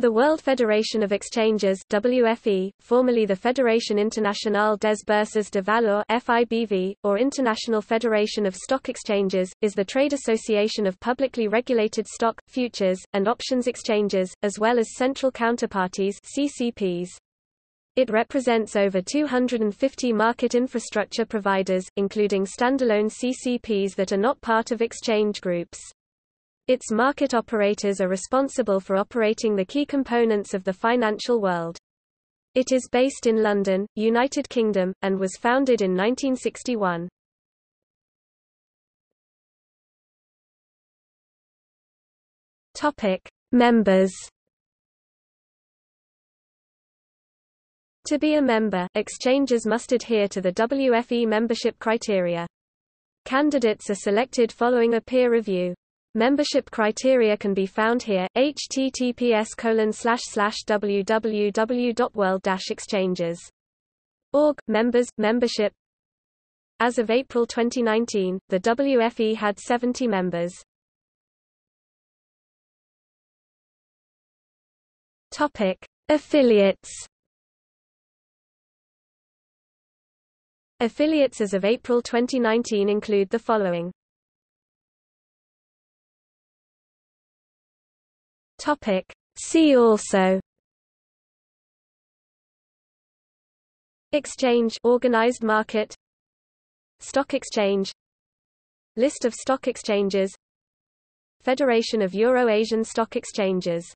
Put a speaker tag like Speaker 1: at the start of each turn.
Speaker 1: The World Federation of Exchanges WFE, formerly the Fédération Internationale des Bourses de Valeurs FIBV, or International Federation of Stock Exchanges, is the trade association of publicly regulated stock, futures, and options exchanges, as well as central counterparties CCPs. It represents over 250 market infrastructure providers, including standalone CCPs that are not part of exchange groups. Its market operators are responsible for operating the key components of the financial world. It is based in London, United Kingdom, and was founded in 1961. Topic: Members. To be a member, exchanges must adhere to the WFE membership criteria. Candidates are selected following a peer review. Membership criteria can be found here, https www.world-exchanges.org, members, membership As of April 2019, the WFE had 70 members. Topic. Affiliates Affiliates as of April 2019 include the following Topic. See also. Exchange organized market. Stock exchange. List of stock exchanges. Federation of Euro-Asian Stock Exchanges